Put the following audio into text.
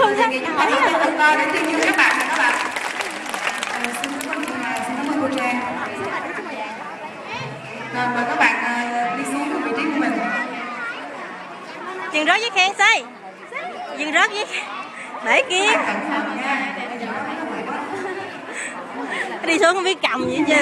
không ra những món quà từ to đến các bạn các bạn. Xin cảm ơn xin cảm ơn cô trang. Vâng, và các bạn ờ, đi xuống vị trí của mình. Dừng rớt với khen say. Dừng rớt với để kia. Đi xuống không biết cầm gì chứ